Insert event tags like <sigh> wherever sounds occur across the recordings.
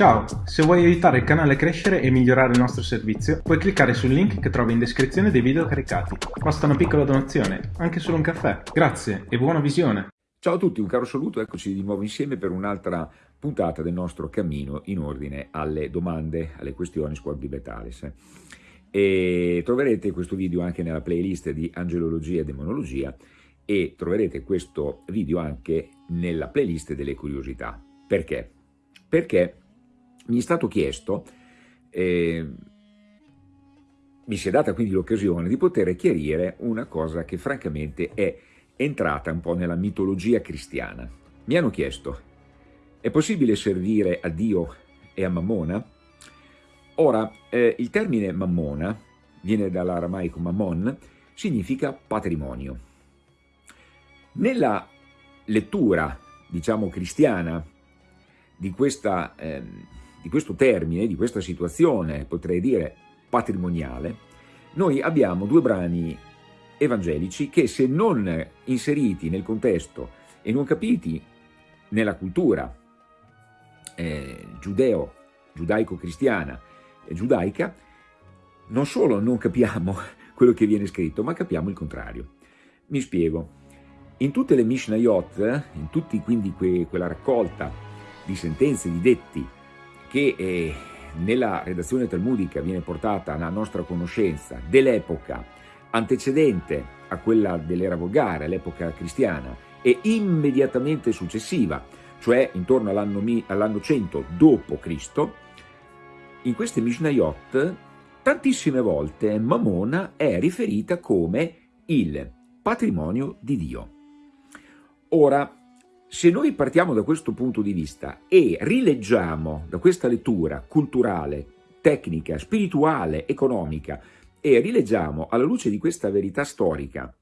Ciao, se vuoi aiutare il canale a crescere e migliorare il nostro servizio, puoi cliccare sul link che trovi in descrizione dei video caricati. Basta una piccola donazione, anche solo un caffè. Grazie e buona visione! Ciao a tutti, un caro saluto, eccoci di nuovo insieme per un'altra puntata del nostro cammino in ordine alle domande, alle questioni Squad Vitalis. E troverete questo video anche nella playlist di Angelologia e Demonologia e troverete questo video anche nella playlist delle curiosità. Perché? Perché mi è stato chiesto, eh, mi si è data quindi l'occasione di poter chiarire una cosa che francamente è entrata un po' nella mitologia cristiana. Mi hanno chiesto, è possibile servire a Dio e a Mammona? Ora, eh, il termine Mammona viene dall'aramaico Mammon, significa patrimonio. Nella lettura, diciamo, cristiana di questa... Eh, di questo termine, di questa situazione, potrei dire patrimoniale, noi abbiamo due brani evangelici che se non inseriti nel contesto e non capiti nella cultura eh, giudeo, giudaico-cristiana e giudaica, non solo non capiamo <laughs> quello che viene scritto, ma capiamo il contrario. Mi spiego. In tutte le Mishnayot, in tutti quindi que, quella raccolta di sentenze, di detti che eh, nella redazione talmudica viene portata alla nostra conoscenza dell'epoca antecedente a quella dell'era volgare, l'epoca cristiana, e immediatamente successiva, cioè intorno all'anno 100 d.C., in queste Mishnayot tantissime volte Mamona è riferita come il patrimonio di Dio. Ora, se noi partiamo da questo punto di vista e rileggiamo da questa lettura culturale, tecnica, spirituale, economica e rileggiamo alla luce di questa verità storica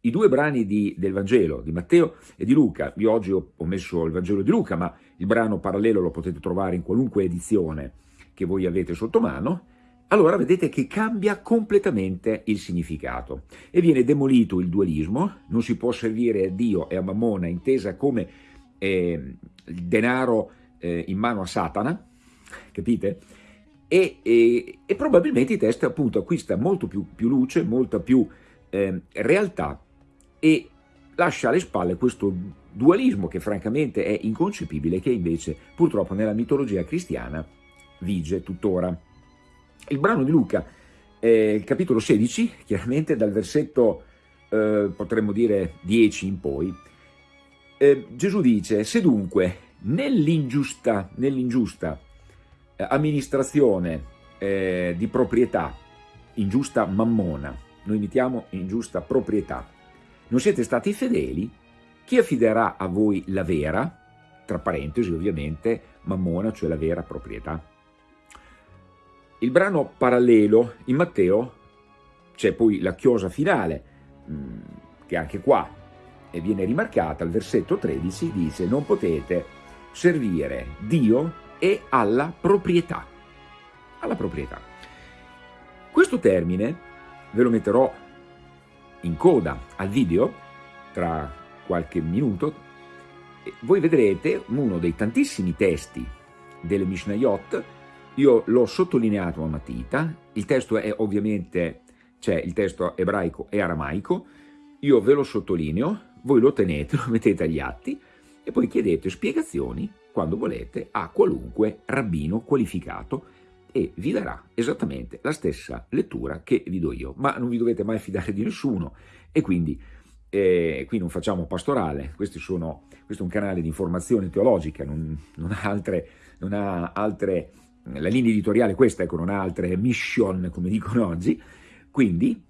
i due brani di, del Vangelo, di Matteo e di Luca, io oggi ho, ho messo il Vangelo di Luca, ma il brano parallelo lo potete trovare in qualunque edizione che voi avete sotto mano, allora vedete che cambia completamente il significato e viene demolito il dualismo, non si può servire a Dio e a Mammona intesa come eh, il denaro eh, in mano a Satana, capite? E, e, e, probabilmente il testo appunto acquista molto più, più luce, molta più eh, realtà e lascia alle spalle questo dualismo che francamente è inconcepibile che invece purtroppo nella mitologia cristiana vige tuttora. Il brano di Luca, eh, capitolo 16, chiaramente dal versetto, eh, potremmo dire, 10 in poi, eh, Gesù dice, se dunque nell'ingiusta nell eh, amministrazione eh, di proprietà, ingiusta mammona, noi mettiamo ingiusta proprietà, non siete stati fedeli, chi affiderà a voi la vera, tra parentesi ovviamente, mammona, cioè la vera proprietà? Il brano parallelo in Matteo c'è poi la chiosa finale, mm, che anche qua viene rimarcata, al versetto 13 dice non potete servire Dio e alla proprietà. Alla proprietà. Questo termine ve lo metterò in coda al video tra qualche minuto. Voi vedrete uno dei tantissimi testi delle Mishnayot io l'ho sottolineato a matita, il testo è ovviamente, c'è il testo ebraico e aramaico, io ve lo sottolineo, voi lo tenete, lo mettete agli atti e poi chiedete spiegazioni quando volete a qualunque rabbino qualificato e vi darà esattamente la stessa lettura che vi do io, ma non vi dovete mai fidare di nessuno e quindi eh, qui non facciamo pastorale, sono, questo è un canale di informazione teologica, non, non ha altre, non ha altre la linea editoriale è questa, ecco, non ha altre mission, come dicono oggi, quindi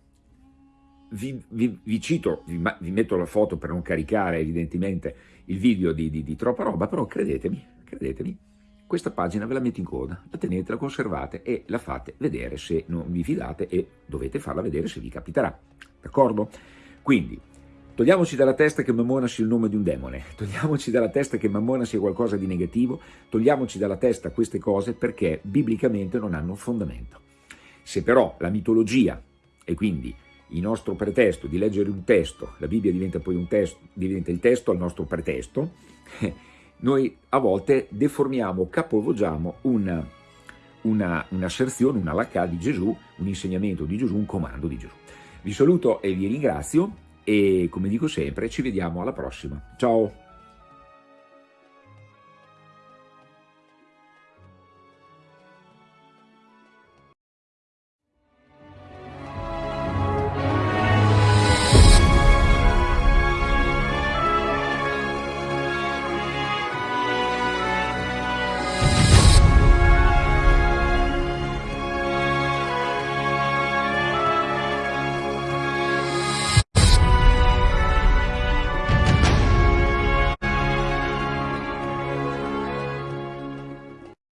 vi, vi, vi cito, vi, vi, metto la foto per non caricare evidentemente il video di, di, di troppa roba, però credetemi, credetemi, questa pagina ve la metto in coda, la tenete, la conservate e la fate vedere se non vi fidate e dovete farla vedere se vi capiterà, d'accordo? Quindi Togliamoci dalla testa che Mammona sia il nome di un demone, togliamoci dalla testa che Mammona sia qualcosa di negativo, togliamoci dalla testa queste cose perché biblicamente non hanno fondamento. Se però la mitologia e quindi il nostro pretesto di leggere un testo, la Bibbia diventa poi un testo, diventa il testo al nostro pretesto, <laughs> noi a volte deformiamo, capovolgiamo una, una, un'asserzione, una lacca di Gesù, un insegnamento di Gesù, un comando di Gesù. Vi saluto e vi ringrazio e come dico sempre ci vediamo alla prossima. Ciao!